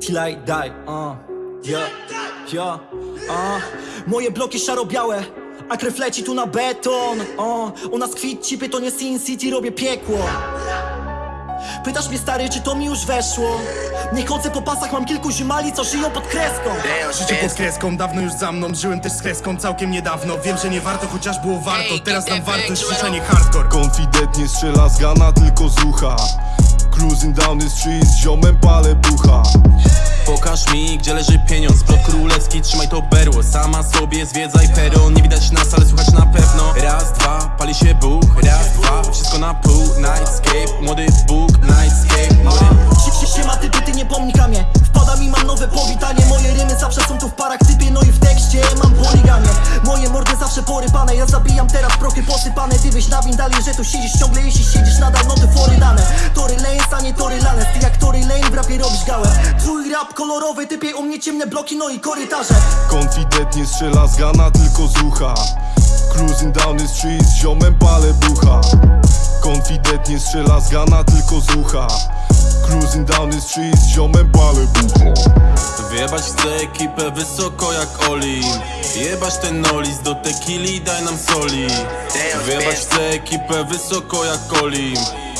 till I die, uh, yeah, yeah, uh. Moje bloki szaro-białe, a krew leci tu na beton, uh. U nas kwit cipy to nie Sin City, robię piekło Pytasz mnie stary, czy to mi już weszło? Nie chodzę po pasach, mam kilku ziomali, co żyją pod kreską Życie pod kreską, dawno już za mną Żyłem też z kreską całkiem niedawno Wiem, że nie warto, chociaż było warto Teraz dam wartość, życia nie hardcore Konfidentnie strzela z gana tylko z ucha Cruising down the street z ziomem palę bucha. Pokaż mi, gdzie leży pieniądz. Plot królewski, trzymaj to berło. Sama sobie zwiedzaj peron. Nie widać nas, ale słychać na pewno. Raz, dwa, pali się Bóg Raz, dwa, wszystko na pół. Nightscape, młody Bóg Nightscape, młody Si- si- Siema typy, ty nie pomnikanie Wpada mi, mam nowe powitanie. Moje rymy zawsze są tu w parach typie No i w tekście mam poligamię Moje mordy zawsze porypane. Ja zabijam teraz prochy posypane. Ty byś na że tu siedzisz ciągle. Jeśli siedzisz nadal, no to fory kolorowy, typie u mnie ciemne bloki No i korytarze. Konfidentnie strzela z gana tylko z ucha. Cruising down the street z ziomem palę bucha Konfidentnie strzela z gana tylko z ucha. Cruising down the street z ziomem palę bucha Wyjebać chcę ekipę wysoko jak Oli. Jebać ten nolis do tequili, daj nam soli. Wyjebać chcę ekipę wysoko jak Oli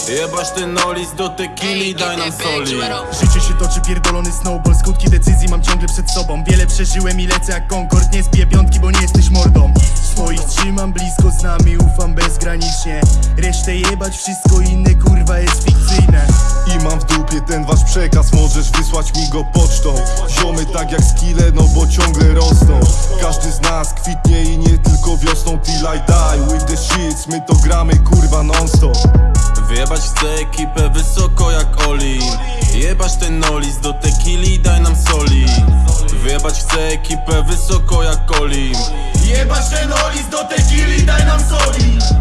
Jebać ten nolis do tequili, daj nam soli. Życie się toczy, pierdolony snowball Skutki decyzji mam ciągle przed sobą. Wiele przeżyłem i lecę jak Concord Nie zbiję piątki, bo nie jesteś mordą. Swoich trzymam blisko z nami, ufam bezgranicznie. Resztę jebać, wszystko inne kurwa jest fikcyjne. I mam w dupie ten wasz przekaz Możesz wysłać mi go pocztą. Ziomy tak jak skille, no bo ciągle rosną. Każdy z nas kwitnie i nie tylko wiosną Till I die. With the shits My to gramy kurwa non stop Wyjebać chcę ekipę wysoko jak Oli. Jebać ten nolis do tequili, daj nam soli. Wyjebać chcę ekipę wysoko jak Oli. Jebać ten olis do tequili, daj nam soli